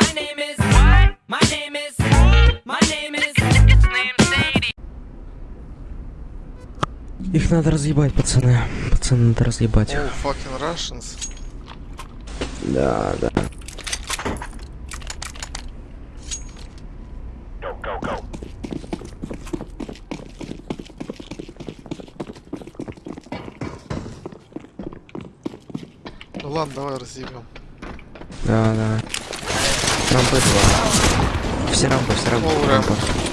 My name is. What? My name is. My name is. His name's Sadie. Их надо разъебать, пацаны. Пацаны, надо разъебать Oh, fucking Russians. Да, да. Ну ладно, давай разъебем. Да, да. Рампы два. Все рампы, все рампы. О, рампы.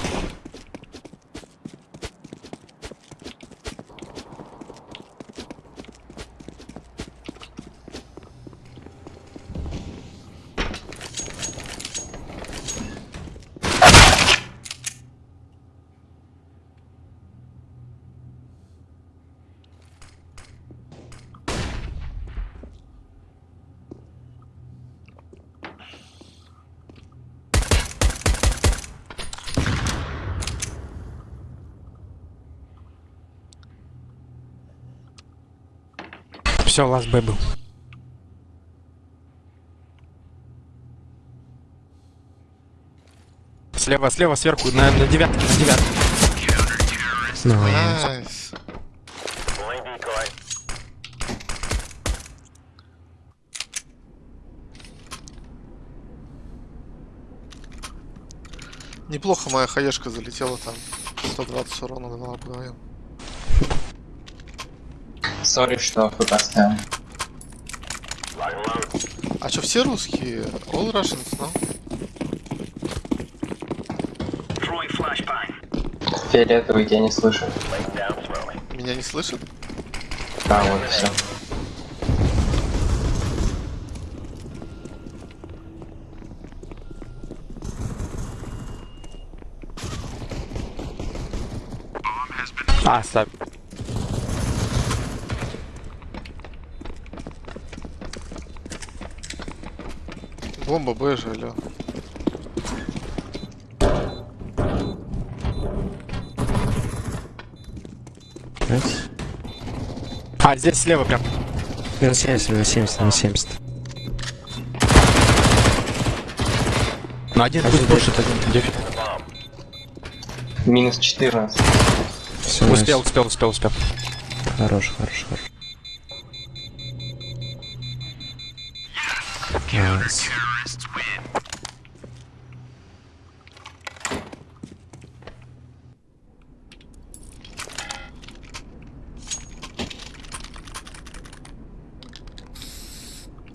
Все, last Б был. Слева, слева, сверху, на, на девятке, на девятке. Nice. Nice. Неплохо моя хаешка залетела там. 120 урона дала вдвоем. Сори, что вы поставил. А чё, все русские? All Russians, no? Фиолетовый тебя не слышу. Меня не слышат? А, вот все. А. Бомба Б же, алё. Nice. А, здесь слева прям. Минус 70, минус 70, минус 70. Ну, один А пусть пушит, один дефит. Минус 14. Все, Успел, успел, успел, успел. Хорош, хорош, хорош. counts.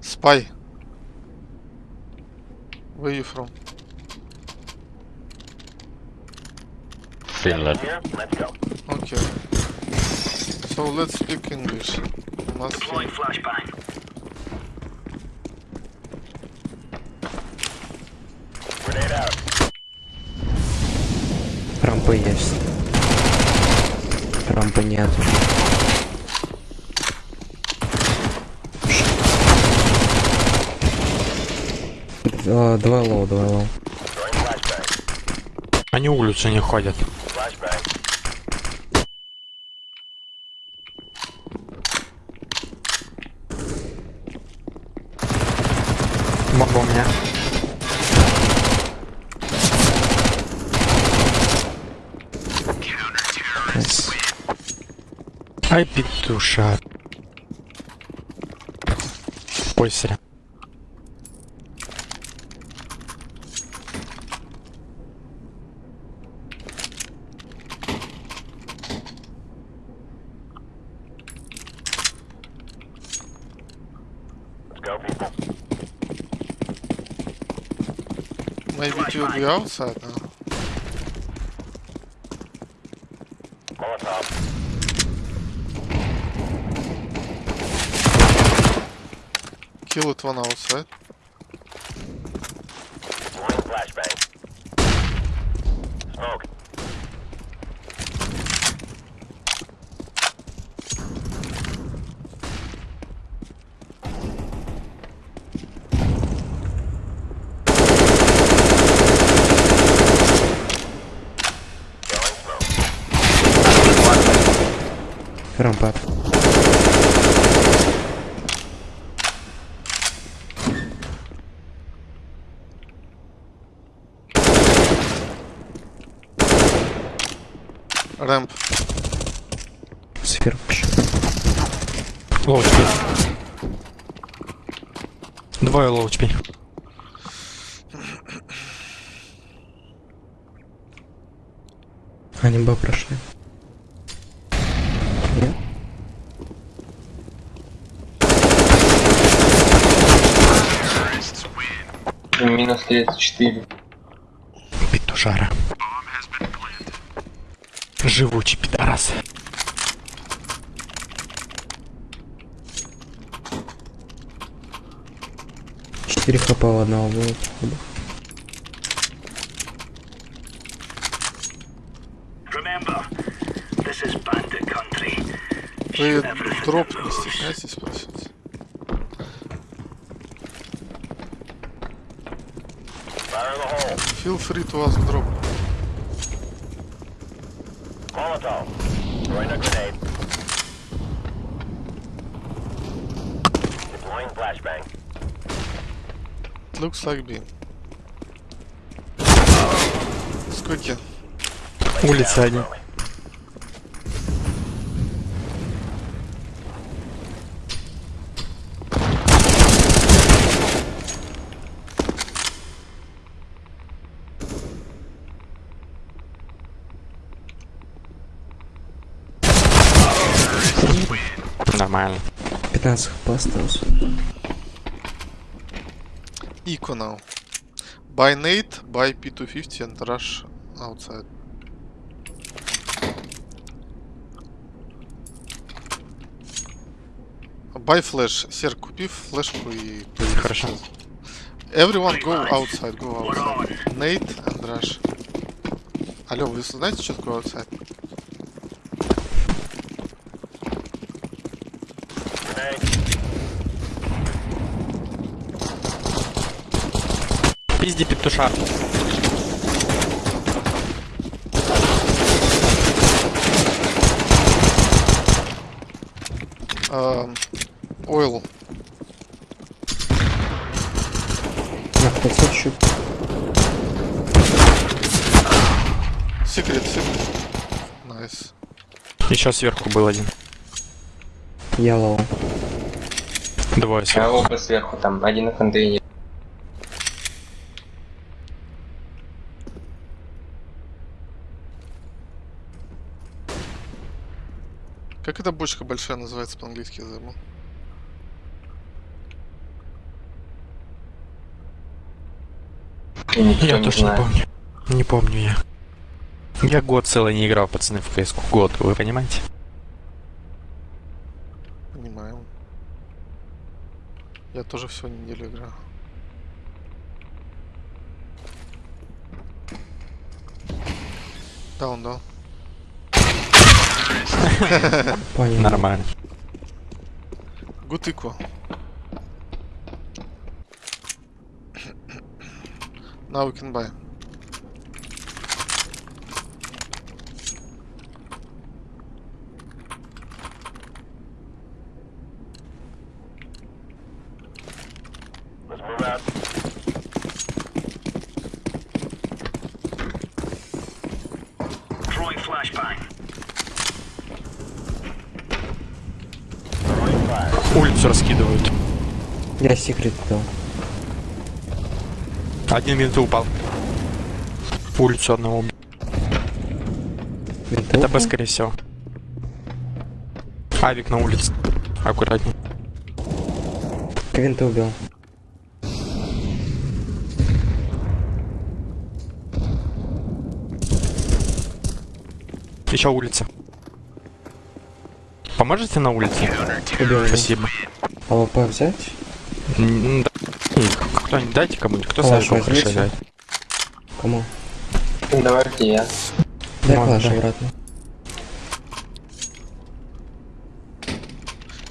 Spy. Where are you from? Finland. Okay. So let's speak English. Deploying flashbang. Рампы есть. Рампы нет. Два, два low, два low. Они улицу не ходят. Бомба у меня. Nice. Ай, петуша. Пойся. Maybe to the outside now. Kill it one outside. Рампад. Сверху еще. Low теперь. Двое low теперь. Они бы прошли. Нет? Минус 34. Петушара. Живучий пидорас. Четыре хп у одного было. походу. Remember, this is bandit country. Вы дроп не стесняйтесь hole. Feel free to ask drop. Molotov. Throwing a grenade. Deploying flashbang. Looks like B. Сколько? Улица один. Нормально. 15 хп осталось. Eco now. Buy nade, buy P250 and rush outside. Buy flash. Сер, купи флешку и... Хорошо. Everyone go outside, go outside. Nade and rush. Алло, вы знаете, что такое outside? Пизди петушар. Um, oil. На, кто чуть. Секрет, секрет. Найс. Еще сверху был один. Я лоу. Двое сверху. оба сверху там, один на контейнере. Как эта бочка большая называется по-английски, я забыл. Никто Я не точно не помню. Не помню я. Я год целый не играл, пацаны, в КС. Год, вы понимаете? Понимаем. Я тоже всего неделю. Даун, да. Понял. Нормально. Good eco. Now we can buy. Let's move out. Throwing flashbang. Throwing fire. Улицу раскидывают. Дал. Один винты упал. Улицу одного убил. Это Винтовка? Б, скорее всего. Авик на улице. Аккуратней. Квинта убил. Еще улица. Поможете на улице? Убил. Спасибо. АВП взять? Кто-нибудь дайте кому-нибудь. Кто Сашу хорошо играет? Кому? Давайте я. Дай дай. обратно.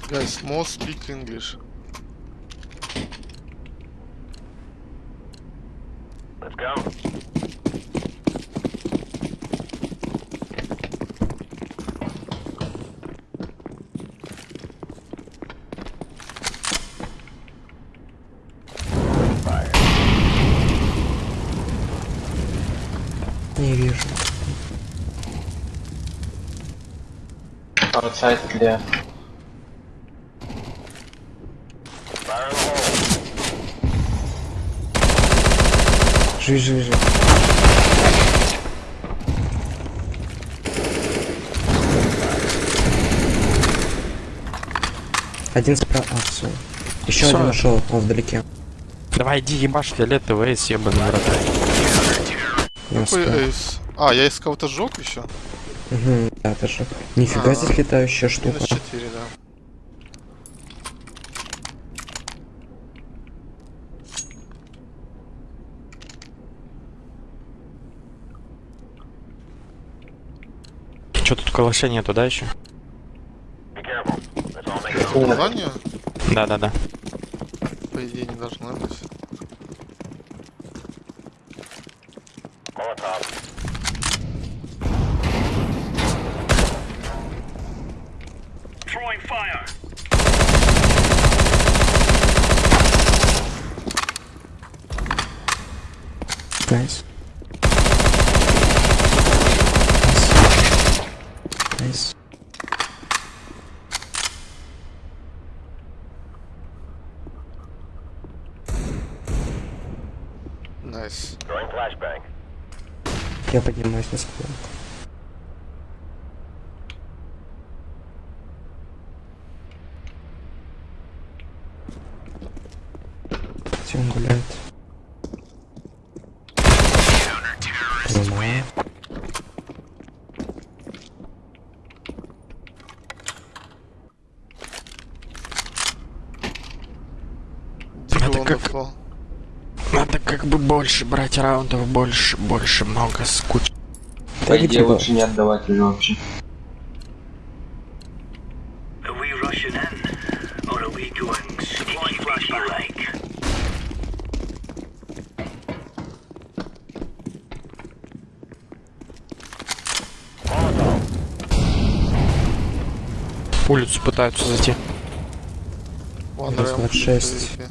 Guys, most speak English. Let's go. Fire. Не вижу. The hole. Живи, живи, живи. Один справа. А, все. Еще один ушел, он вдалеке. Давай иди ебашь фиолетовый эйс, ебаный врата. Не Какой эйс? А, я из кого-то сжег еще? Угу, да, даже. Нифига А. здесь летающая штука. Минус 4, да. Че тут калаша нету, да, еще? It. Задание, Да-да-да. по идее, не должно быть. Molotov. Throwing fire. Найс. Найс. Найс. Throwing flashbang. Я поднимаюсь на склон. Надо как... Надо как бы больше брать раундов, больше, больше, много, скуч. Да иди типа. лучше не отдавать или вообще. улицу пытаются зайти. 106.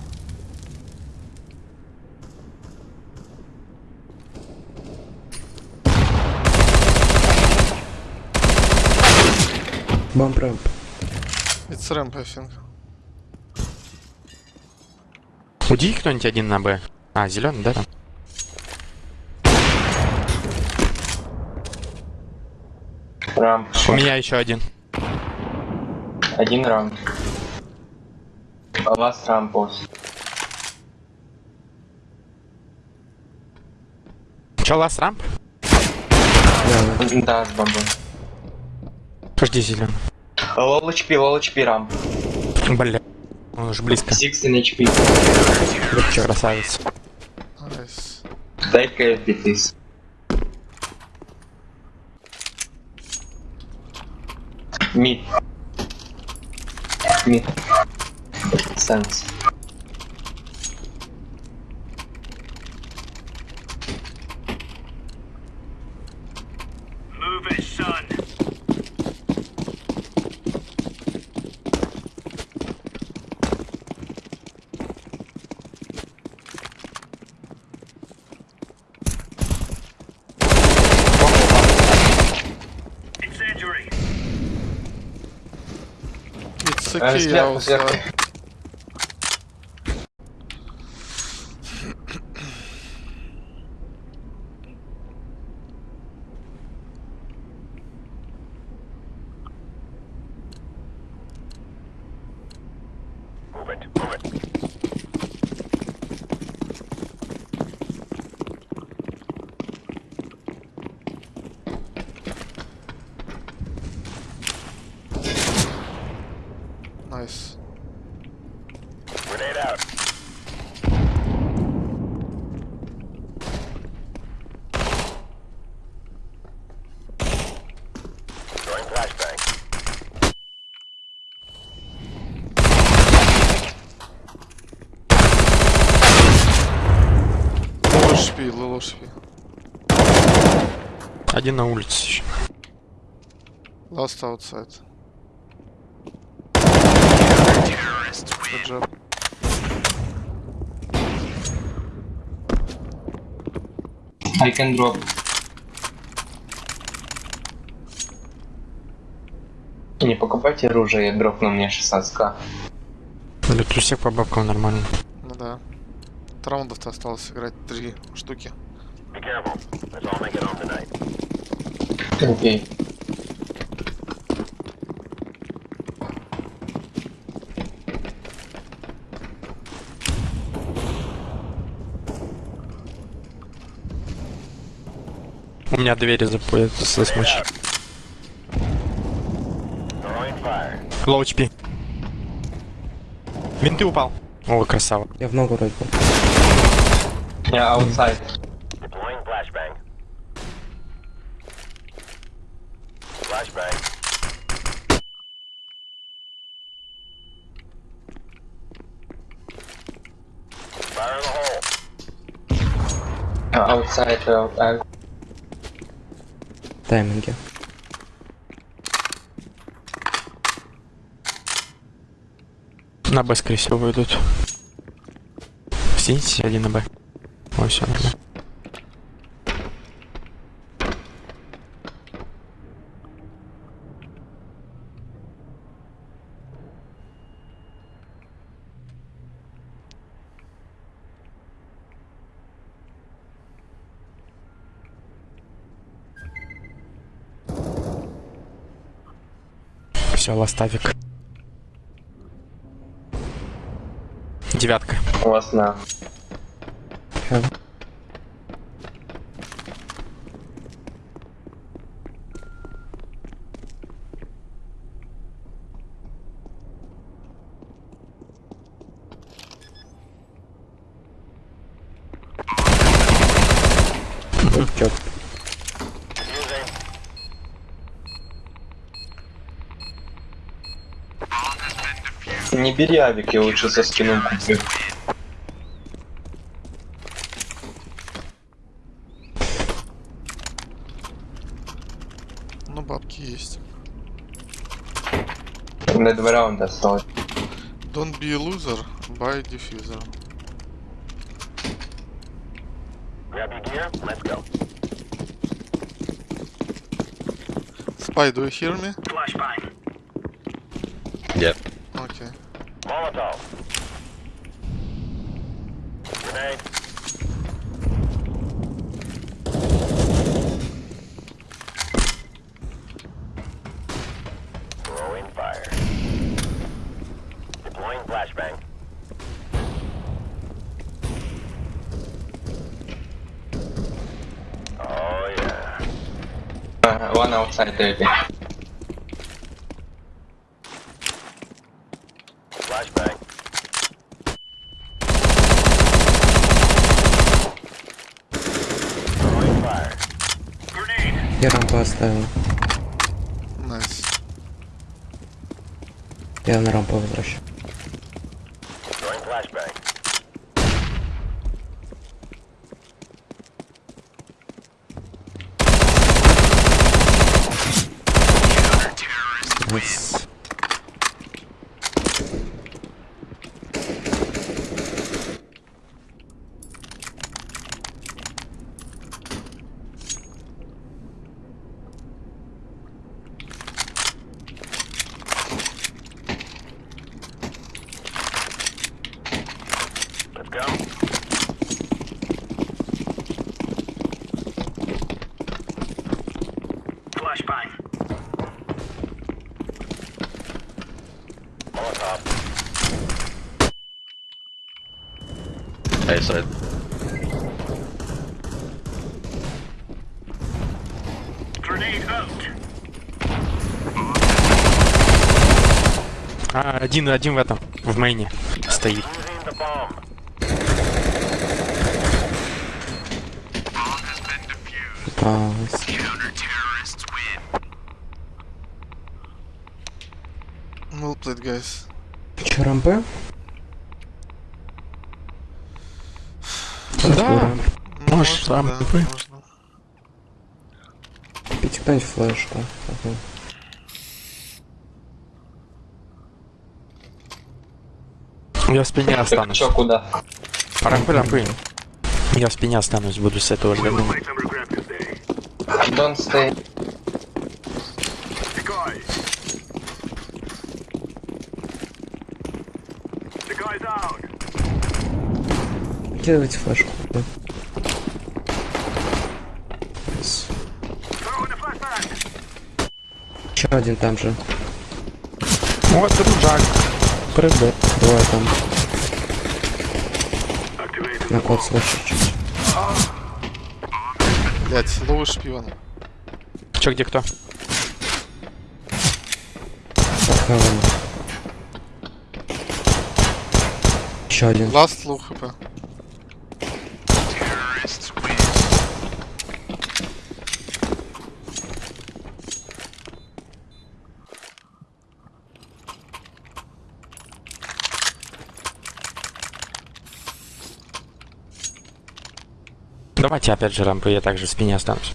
Раз, ramp. It's ramp, I think. Уди кто-нибудь один на Б. А, зеленый, да? Там? Рамп. У меня еще один. Один ramp. Last ramp boss. Че, last ramp? Да, да. Да, с бомбой. Подожди, зеленый. Low HP, low HP ramp. Бля. Он уже близко. 16 HP. Легче, красавец. Take KFP, please. Mid. Mid. Sense. It's Э, okay, сверху, сверху. outside. Move it, move it. Nice. Grenade out. Throwing flashbang. Low HP. Один на улице еще. Last outside. Good job. I can drop. Не покупайте оружие, я дропну мне 16к. Для трусик по бабкам нормально. Ну да. Раундов-то осталось играть три штуки. Be careful. Let's all make it home tonight. Окей. У меня двери запоят с смочи. Лоу HP. Винты упал. О, красава. Я в ногу вроде бы. Я outside. Deploying flashbang. Flashbang. Fire in the hole. Outside, outside. Тайминги. На Б, скорее всего, выйдут. Сините один на Б. Все нормально. Все, ластавик. Девятка. На. Хэ. Не бери авик, я лучше со скином куплю. Ну, бабки есть. На два раунда осталось. Don't be a loser, buy diffuser. Spy, do you hear me? Flashbang. Okay. Molotov. Grenade. Throwing fire. Deploying flashbang. Oh yeah. Ага, One outside. Flashbang. Grenade. Я рампу оставил. Найс. Я на рампу возвращаю. Throwing flashbang. Найс. Let's go. Flashbang. Molotov. A side. Grenade out. А, один, один в этом, в мейне стоит. Using the bomb. Попалась. Played, guys. Рампы? Да. Можешь можно. Купите кто-нибудь флешку. Ага. Я в спине останусь. чё, куда? Рампы, рампы. Я в спине останусь, буду с этого today. Don't stay. Кидывайте флешку. Да. Еще один там же. Вот, дружак. Прыгай. Двое там. На код слышу чуть. Блять, ловый шпион. Че, где кто? Еще один. Last low хп. Давайте опять же рампу, я также в спине останусь.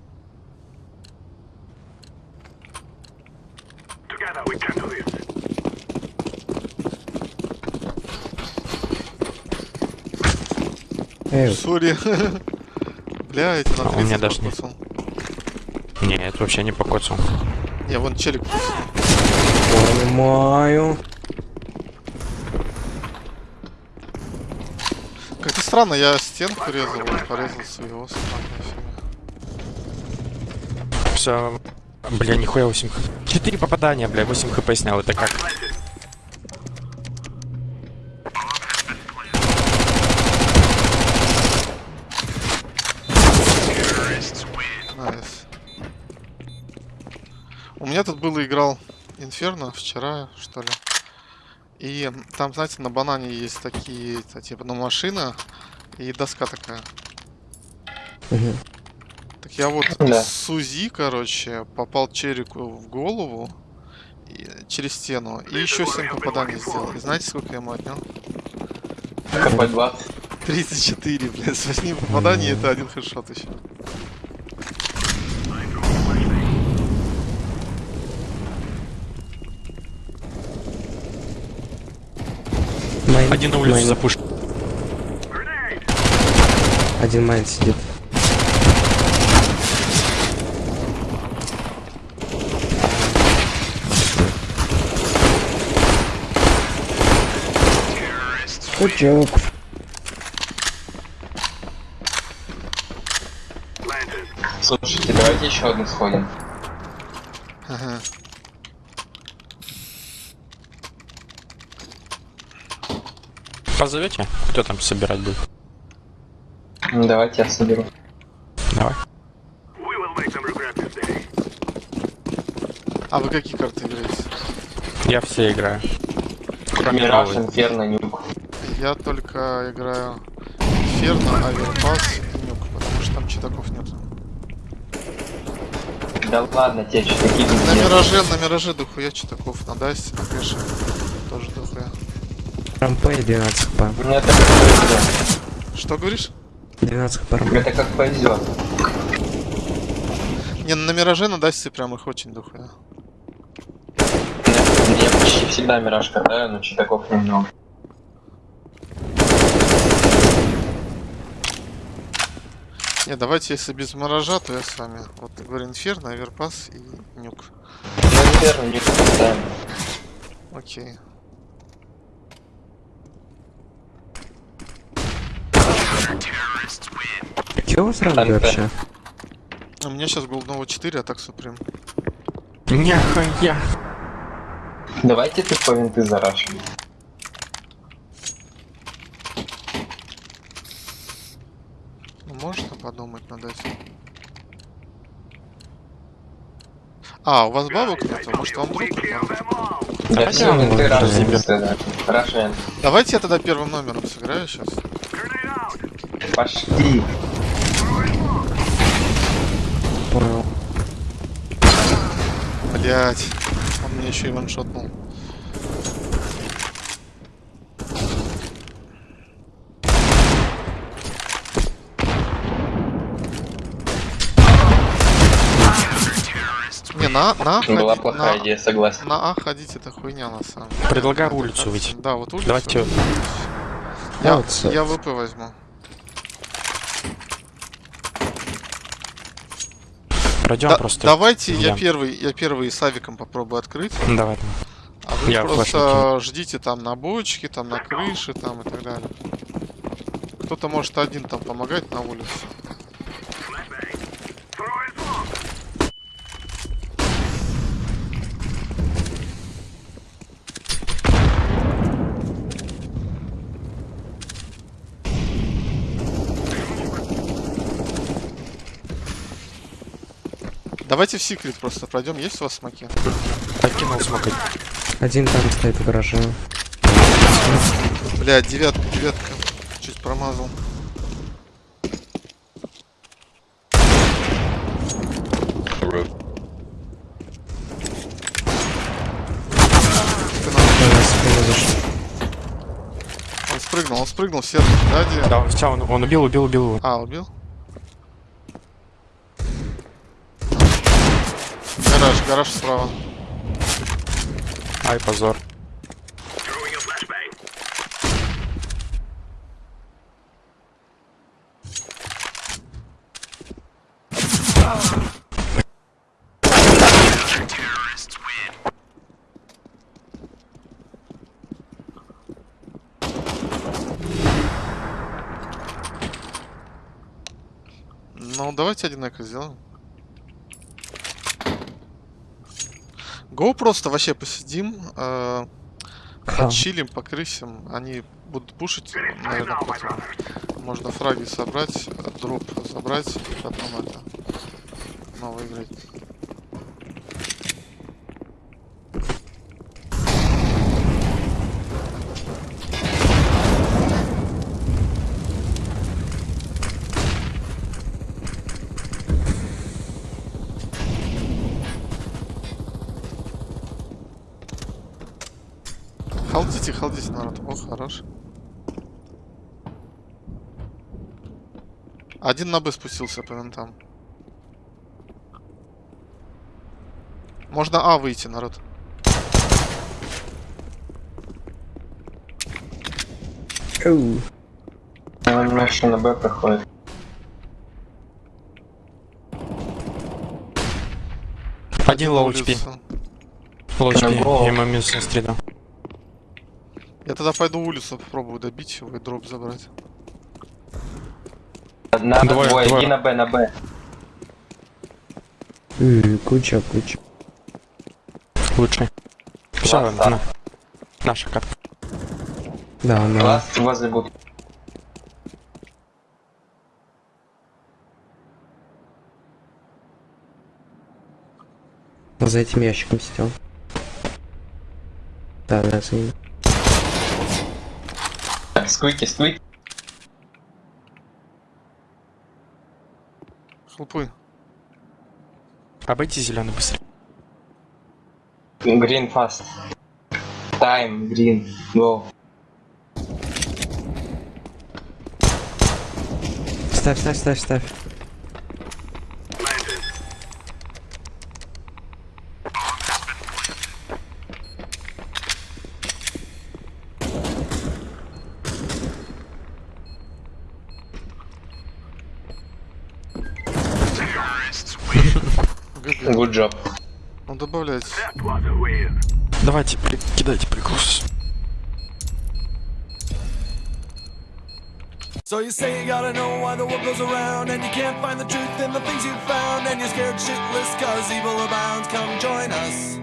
Сори. Блять, на А, у меня 30 даже нет. покоцал. Нет, вообще не покоцал. Не, вон челик понимаю. Странно, я стенку резал, порезал своего. Все. Бля, нихуя 8 хп. 4 попадания, бля, 8 хп снял, это как? Nice. У меня тут было играл Инферно вчера, что ли. И там, знаете, на банане есть такие, типа, ну, машина и доска такая. Мгм. Так я вот Да. с УЗИ, короче, попал Черику в голову и- через стену. И еще 7 попаданий сделал. И знаете, сколько я ему отнял? КП 20. 34, блядь, с 8 попаданий это один хедшот еще. Один на улицу main. Один main сидит. Good job. Слушайте, давайте еще одну сходим. Ага. Позовете? Кто там собирать будет? Давайте я соберу. Давай. А вы какие карты играете? Я все играю. Кроме Мираж, новой. Инферно, Нюк. Я только играю Ферно, Аверпас и Нюк, потому что там читаков нет. Да ладно, те что такие На. Мираже, на Мираже дохуя читаков, на Дасте, на Кэше тоже дохуя. Рампе 12 хп. Ну это как повезет. Что говоришь? 12 хп рампе. Это как повезет. Не, на Мираже, на Дасте прям их очень дохуя. Я почти всегда Мираж катаю, но читаков немного. Не, давайте, если без Миража, то я с вами. Вот, говорю, Инферно, Аверпас и Нюк. Ну, Инферно, Нюк катаем. Окей. Какие у вас ранги Рампе. вообще? У меня сейчас голдного 4, а так Суприм. Нихуя. Давайте ты по винты зарашим. Ну, можно подумать над этим. А, у вас бабок нету? Может вам друг? надо? Да все, винты рашим. Давайте я тогда первым номером сыграю сейчас. Пошли. Понял. Блять, он мне еще и ваншотнул. Не, на, на, А Была плохая на- идея, согласен. На А ходить это хуйня на самом деле. Предлагаю улицу выйти. Да, вот улицу. Давайте Я, я ВП возьму. Пройдем Да- просто. давайте я я. первый, я первый с авиком попробую открыть, Давай. а вы Я просто ждите там на бочке, там на крыше, там и так далее. Кто-то может один там помогать на улице. Давайте в секрет просто пройдем. Есть у вас смоки? Покинул смог. Один там стоит в гараже. Бля, девятка, девятка. Чуть промазал. Он спрыгнул, он спрыгнул, серый. Да? Да, все, он, он убил, убил, убил его. А, убил? Гараж, справа. Ай, позор. Ну, давайте один эко сделаем. Го просто вообще посидим, э, почилим, покрысим. Они будут пушить, наверное, потом. Можно фраги собрать, дроп забрать, и потом это снова играть. Халдите, халдите, народ. О, хорош. Один на Б спустился по винтам. Можно А выйти, народ. Оу. Он наши на Б проходит. Один лоу HP. Лоу На HP. Я ему минус не стрелял. Я тогда пойду улицу попробую добить его и дроп забрать. На Двое, двое, двое. иди на Б, на Б. М, Куча, куча. Лучший. Все, да. на. Наша карта. Да, на. Класс возле будки. За этим ящиком сидел. Да, да, за ним. Сквики, сквики. Хлопы. Обойти зеленый быстрее. Green fast. Time, green, go. Ставь, ставь, ставь, ставь. Ну добавляйте. That was a win. Давайте, при- кидайте прикус. So you say you gotta know why the world goes around And you can't find the truth in the things you found And you're scared shitless cause evil abounds Come join us